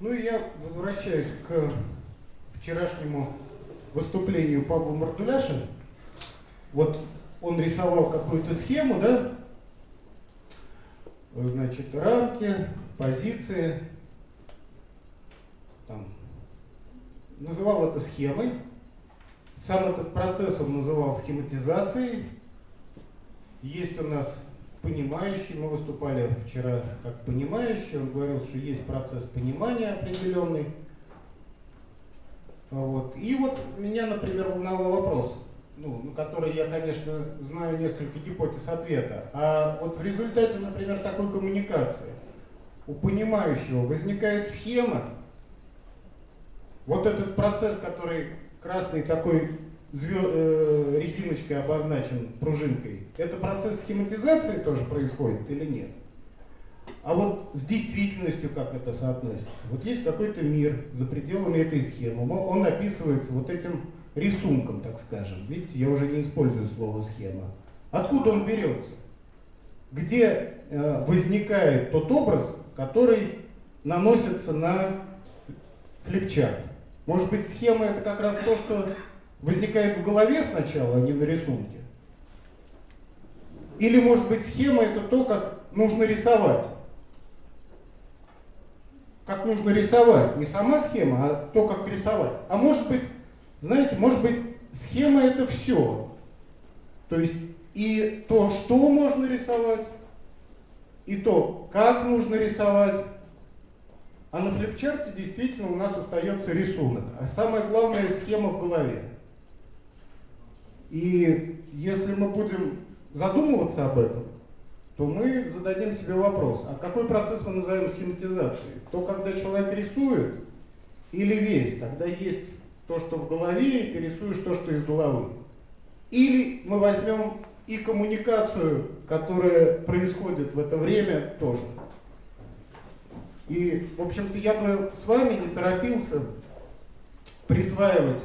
Ну и я возвращаюсь к вчерашнему выступлению Павла Мардуляша. Вот он рисовал какую-то схему, да? Значит, рамки, позиции. Там. Называл это схемой. Сам этот процесс он называл схематизацией. Есть у нас понимающий, мы выступали вчера как понимающий, он говорил, что есть процесс понимания определенный. Вот. И вот меня, например, волновал вопрос, ну, на который я, конечно, знаю несколько гипотез ответа. А вот в результате, например, такой коммуникации у понимающего возникает схема, вот этот процесс, который красный такой э, резиночкой обозначен, пружинкой, это процесс схематизации тоже происходит или нет? А вот с действительностью как это соотносится? Вот есть какой-то мир за пределами этой схемы, он описывается вот этим рисунком, так скажем. Видите, я уже не использую слово схема. Откуда он берется? Где э, возникает тот образ, который наносится на флипчарт? Может быть, схема это как раз то, что возникает в голове сначала, а не на рисунке? Или, может быть, схема это то, как нужно рисовать? Как нужно рисовать? Не сама схема, а то, как рисовать. А может быть, знаете, может быть, схема это все. То есть и то, что можно рисовать, и то, как нужно рисовать. А на флипчарте действительно у нас остается рисунок. А самое главное схема в голове. И если мы будем задумываться об этом, то мы зададим себе вопрос, а какой процесс мы назовем схематизацией? То, когда человек рисует, или весь, когда есть то, что в голове, и ты рисуешь то, что из головы? Или мы возьмем и коммуникацию, которая происходит в это время тоже. И, в общем-то, я бы с вами не торопился присваивать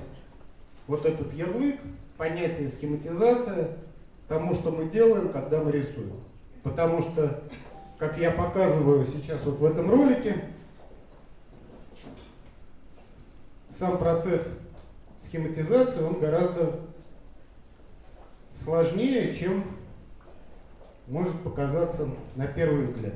вот этот ярлык, понятие схематизация тому, что мы делаем, когда мы рисуем. Потому что, как я показываю сейчас вот в этом ролике, сам процесс схематизации, он гораздо сложнее, чем может показаться на первый взгляд.